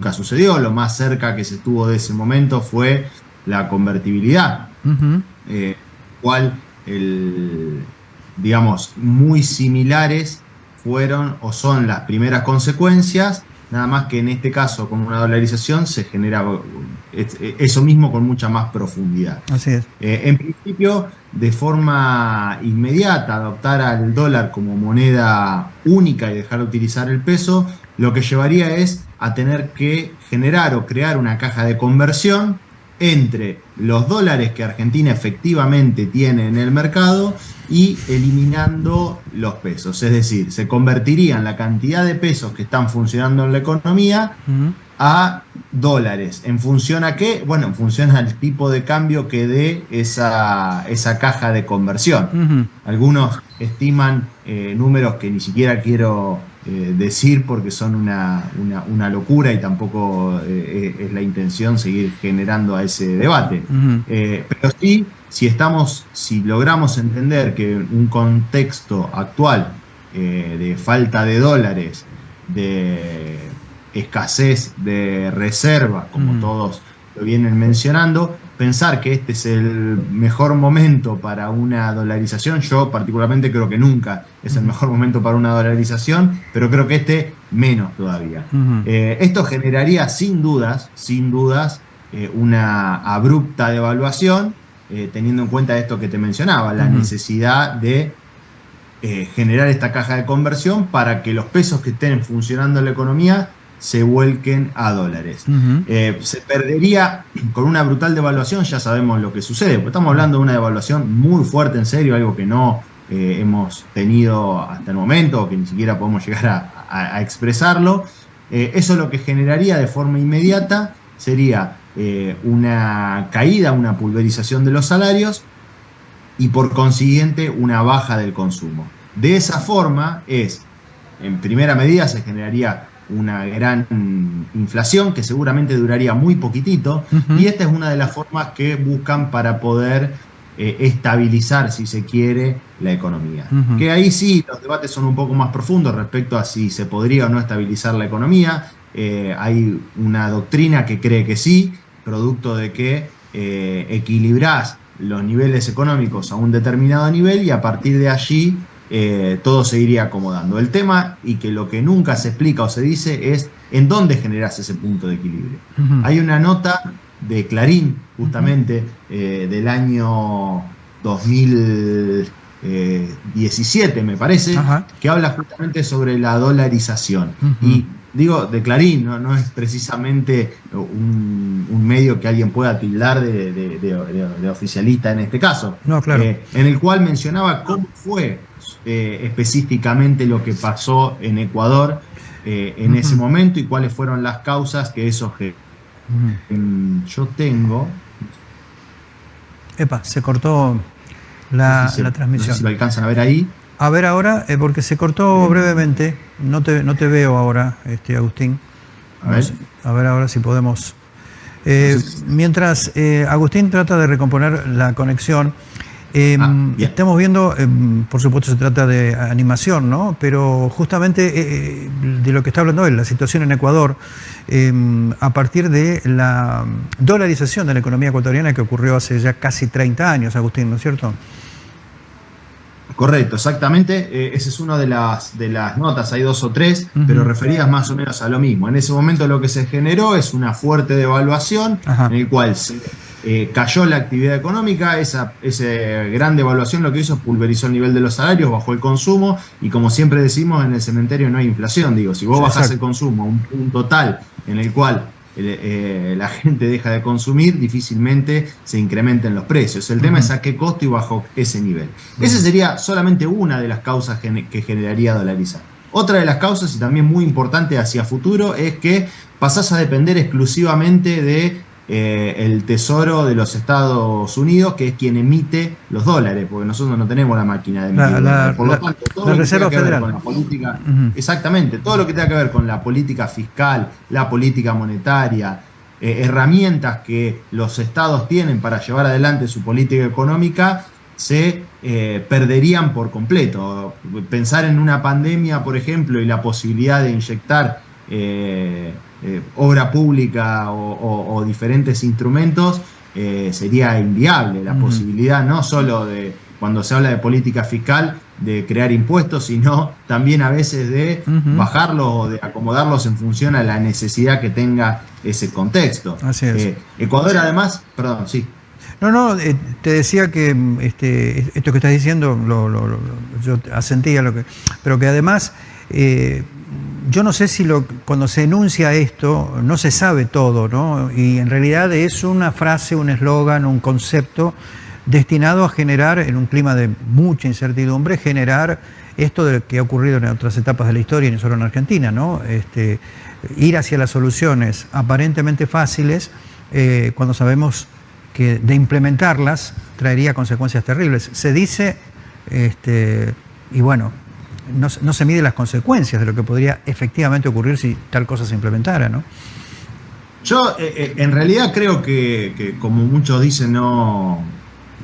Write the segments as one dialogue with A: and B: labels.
A: nunca sucedió, lo más cerca que se estuvo de ese momento fue la convertibilidad, eh, cual, el, digamos, muy similares fueron o son las primeras consecuencias, nada más que en este caso con una dolarización se genera eso mismo con mucha más profundidad.
B: Así es.
A: Eh, en principio, de forma inmediata, adoptar al dólar como moneda única y dejar de utilizar el peso, lo que llevaría es a tener que generar o crear una caja de conversión entre los dólares que Argentina efectivamente tiene en el mercado y eliminando los pesos. Es decir, se convertirían la cantidad de pesos que están funcionando en la economía a dólares. ¿En función a qué? Bueno, en función al tipo de cambio que dé esa, esa caja de conversión. Algunos estiman eh, números que ni siquiera quiero eh, decir porque son una, locura y tampoco eh, es la intención seguir generando a ese debate. pero sí, si estamos, si logramos entender que un contexto actual de falta de dólares, de escasez de reservas, como todos lo vienen mencionando, pensar que este es el mejor momento para una dolarización, yo particularmente creo que nunca es el mejor momento para una dolarización, pero creo que este menos todavía. Eh, esto generaría sin dudas, sin dudas, eh, una abrupta devaluación, eh, teniendo en cuenta esto que te mencionaba, la necesidad de generar esta caja de conversión para que los pesos que estén funcionando en la economía se vuelquen a dólares. Eh, se perdería con una brutal devaluación, ya sabemos lo que sucede, porque estamos hablando de una devaluación muy fuerte, en serio, algo que no eh, hemos tenido hasta el momento, o que ni siquiera podemos llegar a, expresarlo. Eh, eso lo que generaría de forma inmediata sería una caída, una pulverización de los salarios y por consiguiente una baja del consumo. De esa forma es, en primera medida se generaría una gran inflación que seguramente duraría muy poquitito y esta es una de las formas que buscan para poder eh, estabilizar, si se quiere, la economía. Que ahí sí los debates son un poco más profundos respecto a si se podría o no estabilizar la economía. Eh, hay una doctrina que cree que sí, producto de que eh, equilibrás los niveles económicos a un determinado nivel y a partir de allí eh, todo se iría acomodando. El tema, y que lo que nunca se explica o se dice, es en dónde generas ese punto de equilibrio. Hay una nota de Clarín, justamente, eh, del año 2017, me parece, que habla justamente sobre la dolarización. Y digo, de Clarín, no, es precisamente un, medio que alguien pueda tildar de, oficialista en este caso,
B: no, claro.
A: Eh, en el cual mencionaba cómo fue eh, específicamente lo que pasó en Ecuador eh, en ese momento y cuáles fueron las causas que eso que yo tengo.
B: Epa, se cortó la, transmisión.
A: si lo alcanzan a ver ahí.
B: A ver ahora, eh, porque se cortó brevemente. No te, no te veo ahora, este, Agustín. A ver. a ver ahora si podemos. mientras Agustín trata de recomponer la conexión, Ah, estamos viendo, em, por supuesto se trata de animación, ¿no? Pero justamente eh, eh, de lo que está hablando él, la situación en Ecuador, em, a partir de la dolarización de la economía ecuatoriana que ocurrió hace ya casi 30 años, Agustín, ¿no es cierto?
A: Correcto, exactamente. Eh, esa es una de las, de las notas, hay dos o tres, pero referidas más o menos a lo mismo. En ese momento lo que se generó es una fuerte devaluación en el cual se eh, cayó la actividad económica, esa, gran devaluación lo que hizo es pulverizó el nivel de los salarios, bajó el consumo y como siempre decimos en el cementerio no hay inflación, digo, si vos bajás el consumo a un punto tal en el cual eh, la gente deja de consumir, difícilmente se incrementen los precios. El tema es a qué costo y bajo ese nivel. Esa sería solamente una de las causas que generaría dolarizar. Otra de las causas, y también muy importante hacia futuro, es que pasás a depender exclusivamente de eh, el Tesoro de los Estados Unidos, que es quien emite los dólares, porque nosotros no tenemos la máquina de emitir. Por lo tanto, todo lo que tenga que ver con la política, exactamente, todo lo que tenga que ver con la política fiscal, la política monetaria, eh, herramientas que los estados tienen para llevar adelante su política económica, se eh, perderían por completo. Pensar en una pandemia, por ejemplo, y la posibilidad de inyectar obra pública o, diferentes instrumentos, sería inviable la posibilidad no solo de, cuando se habla de política fiscal, de crear impuestos, sino también a veces de bajarlos o de acomodarlos en función a la necesidad que tenga ese contexto.
B: Así es.
A: Ecuador además, perdón, sí.
B: No, no, eh, te decía que este, esto que estás diciendo, lo, yo asentía lo que. Pero que además, eh, yo no sé si cuando se enuncia esto, no se sabe todo, ¿no? Y en realidad es una frase, un eslogan, un concepto destinado a generar, en un clima de mucha incertidumbre, generar esto de que ha ocurrido en otras etapas de la historia y no solo en Argentina, ¿no? Este, ir hacia las soluciones aparentemente fáciles eh, cuando sabemos que de implementarlas traería consecuencias terribles. Se dice, este, y bueno, no, se mide las consecuencias de lo que podría efectivamente ocurrir si tal cosa se implementara, ¿no?
A: Yo eh, eh, en realidad creo que, como muchos dicen, no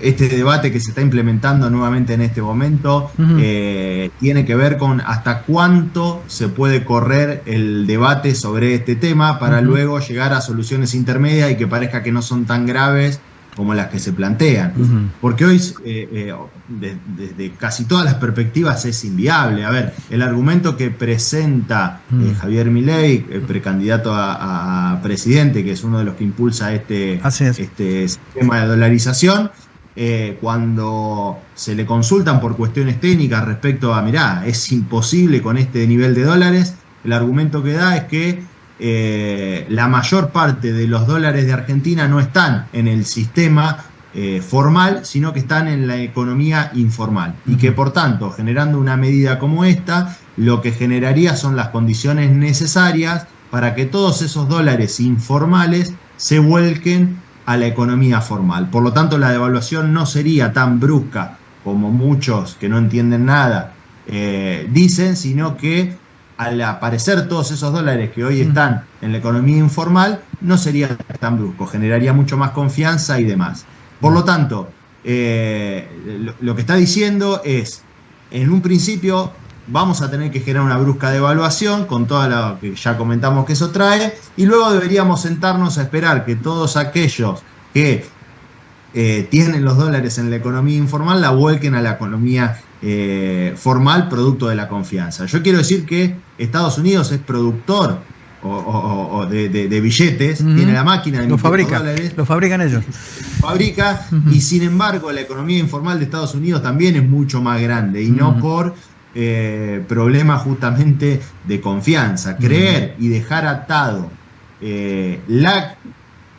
A: este debate que se está implementando nuevamente en este momento eh, tiene que ver con hasta cuánto se puede correr el debate sobre este tema para luego llegar a soluciones intermedias y que parezca que no son tan graves como las que se plantean. Porque hoy, eh, eh, desde casi todas las perspectivas, es inviable. A ver, el argumento que presenta Javier Milei, el precandidato a, presidente, que es uno de los que impulsa este, este sistema de dolarización, eh, cuando se le consultan por cuestiones técnicas respecto a, mirá, es imposible con este nivel de dólares, el argumento que da es que eh, la mayor parte de los dólares de Argentina no están en el sistema eh, formal, sino que están en la economía informal. Y que por tanto, generando una medida como esta, lo que generaría son las condiciones necesarias para que todos esos dólares informales se vuelquen a la economía formal. Por lo tanto, la devaluación no sería tan brusca como muchos que no entienden nada eh, dicen, sino que al aparecer todos esos dólares que hoy están en la economía informal, no sería tan brusco, generaría mucho más confianza y demás. Por lo tanto, eh, lo, que está diciendo es, en un principio vamos a tener que generar una brusca devaluación con todo lo que ya comentamos que eso trae, y luego deberíamos sentarnos a esperar que todos aquellos que eh, tienen los dólares en la economía informal la vuelquen a la economía eh, formal producto de la confianza. Yo quiero decir que Estados Unidos es productor de, billetes, tiene la máquina de
B: los fabrica, dólares. Lo fabrican ellos.
A: Fabrica, y sin embargo la economía informal de Estados Unidos también es mucho más grande, y no por eh, problema justamente de confianza. Creer y dejar atado eh, la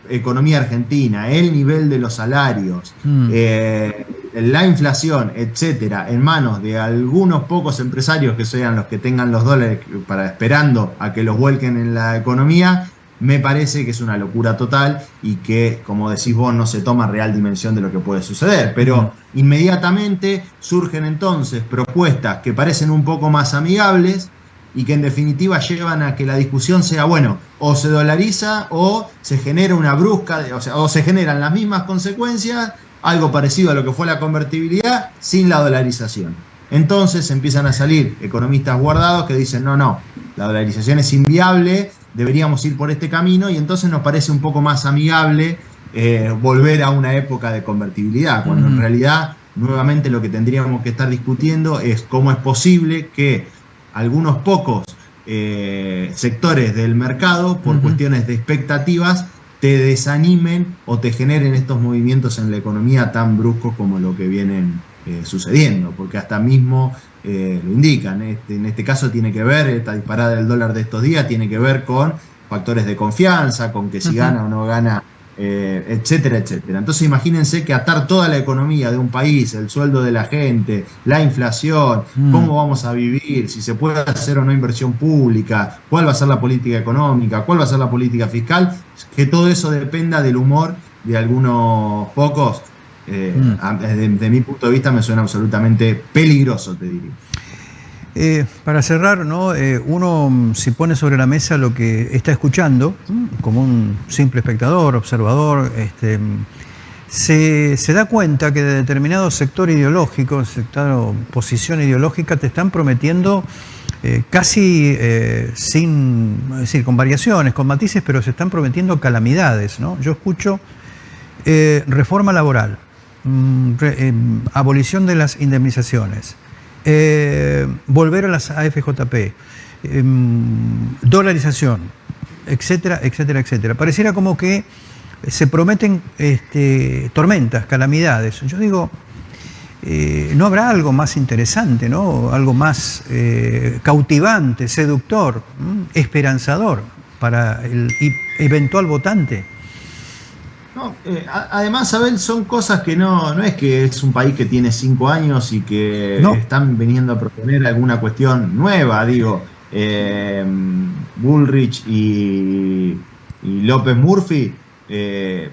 A: economía argentina, el nivel de los salarios, eh, la inflación, etcétera, en manos de algunos pocos empresarios que sean los que tengan los dólares para esperando a que los vuelquen en la economía, me parece que es una locura total y que, como decís vos, no se toma real dimensión de lo que puede suceder. Pero inmediatamente surgen entonces propuestas que parecen un poco más amigables y que en definitiva llevan a que la discusión sea, bueno, o se dolariza o se genera una brusca, o, sea, o se generan las mismas consecuencias, algo parecido a lo que fue la convertibilidad, sin la dolarización. Entonces empiezan a salir economistas guardados que dicen, no, no, la dolarización es inviable, deberíamos ir por este camino y entonces nos parece un poco más amigable eh, volver a una época de convertibilidad, cuando en realidad nuevamente lo que tendríamos que estar discutiendo es cómo es posible que algunos pocos eh, sectores del mercado, por cuestiones de expectativas, te desanimen o te generen estos movimientos en la economía tan bruscos como lo que vienen eh, sucediendo, porque hasta mismo eh, lo indican. Este, en este caso tiene que ver, esta disparada del dólar de estos días tiene que ver con factores de confianza, con que si gana o no gana, eh, etcétera, etcétera. Entonces imagínense que atar toda la economía de un país, el sueldo de la gente, la inflación, mm. cómo vamos a vivir, si se puede hacer o no inversión pública, cuál va a ser la política económica, cuál va a ser la política fiscal, que todo eso dependa del humor de algunos pocos eh, mm. desde, mi punto de vista me suena absolutamente peligroso, te diría.
B: Eh, para cerrar, ¿no? Eh, uno mm, si pone sobre la mesa lo que está escuchando, como un simple espectador, observador, este, se, se, da cuenta que de determinado sector ideológico, sector posición ideológica, te están prometiendo eh, casi eh, sin, es decir, con variaciones, con matices, pero se están prometiendo calamidades. ¿no? Yo escucho reforma laboral, mm, abolición de las indemnizaciones, volver a las AFJP, dolarización, etcétera, etcétera, etcétera. Pareciera como que se prometen este, tormentas, calamidades. Yo digo, eh, ¿no habrá algo más interesante, ¿no? algo más eh, cautivante, seductor, esperanzador para el eventual votante?
A: Eh, además, Abel, son cosas que no, no es que es un país que tiene cinco años y que están viniendo a proponer alguna cuestión nueva, digo. Bullrich y, y López Murphy eh,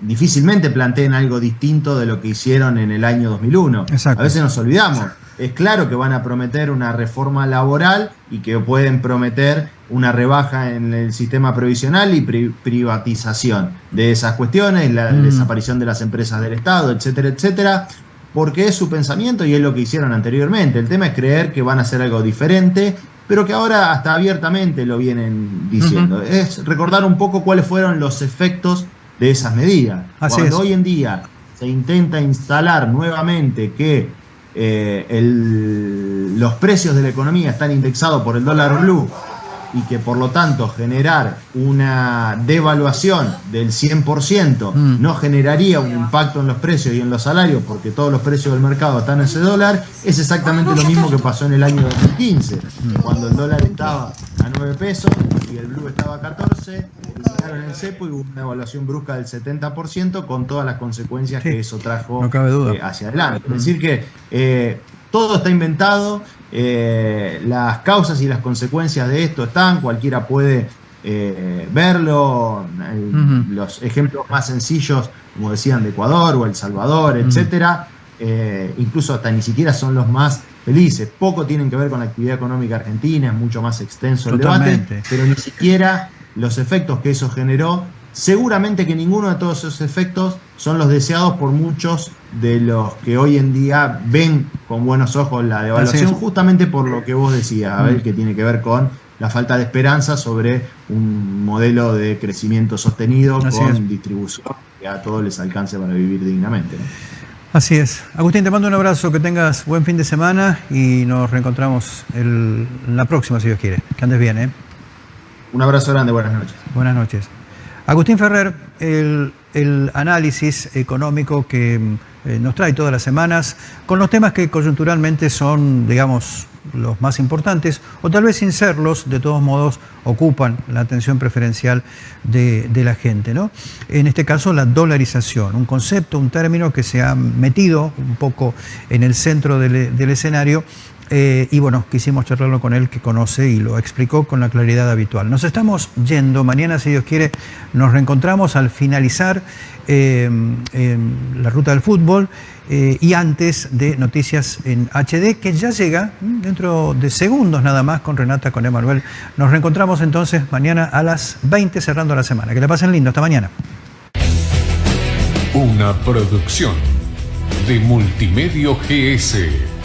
A: difícilmente planteen algo distinto de lo que hicieron en el año 2001. A veces nos olvidamos. Es claro que van a prometer una reforma laboral y que pueden prometer una rebaja en el sistema previsional y privatización de esas cuestiones, la mm. desaparición de las empresas del Estado, etcétera, etcétera, porque es su pensamiento y es lo que hicieron anteriormente. El tema es creer que van a hacer algo diferente pero que ahora hasta abiertamente lo vienen diciendo. Es recordar un poco cuáles fueron los efectos de esas medidas. Cuando hoy en día se intenta instalar nuevamente que eh, los precios de la economía están indexados por el dólar blue y que por lo tanto generar una devaluación del 100% mm. no generaría un impacto en los precios y en los salarios porque todos los precios del mercado están en ese dólar, es exactamente lo mismo que pasó en el año 2015, mm. cuando el dólar estaba a 9 pesos y el blue estaba a 14, en el cepo y hubo una devaluación brusca del 70% con todas las consecuencias que eso trajo eh, hacia adelante. Es decir que eh, todo está inventado, eh, las causas y las consecuencias de esto están, cualquiera puede verlo, los ejemplos más sencillos, como decían, de Ecuador o El Salvador, etcétera, incluso hasta ni siquiera son los más felices. Poco tienen que ver con la actividad económica argentina, es mucho más extenso el debate, pero ni siquiera los efectos que eso generó Seguramente que ninguno de todos esos efectos son los deseados por muchos de los que hoy en día ven con buenos ojos la devaluación, justamente por lo que vos decías, Abel, mm. que tiene que ver con la falta de esperanza sobre un modelo de crecimiento sostenido con distribución que a todos les alcance para vivir dignamente.
B: Así es. Agustín, te mando un abrazo, que tengas buen fin de semana y nos reencontramos la próxima, si Dios quiere. Que andes bien, ¿eh?
A: Un abrazo grande, buenas noches.
B: Buenas noches. Agustín Ferrer, el, análisis económico que eh, nos trae todas las semanas con los temas que coyunturalmente son, digamos, los más importantes, o tal vez sin serlos, de todos modos ocupan la atención preferencial de, la gente. ¿no? En este caso, la dolarización, un concepto, un término que se ha metido un poco en el centro del escenario eh, y bueno, quisimos charlarlo con él que conoce y lo explicó con la claridad habitual. Nos estamos yendo, mañana si Dios quiere nos reencontramos al finalizar eh, la ruta del fútbol eh, y antes de Noticias en HD que ya llega dentro de segundos nada más con Renata, con Emanuel. Nos reencontramos entonces mañana a las 20 cerrando la semana. Que le pasen lindo, hasta mañana.
C: Una producción de Multimedio GS.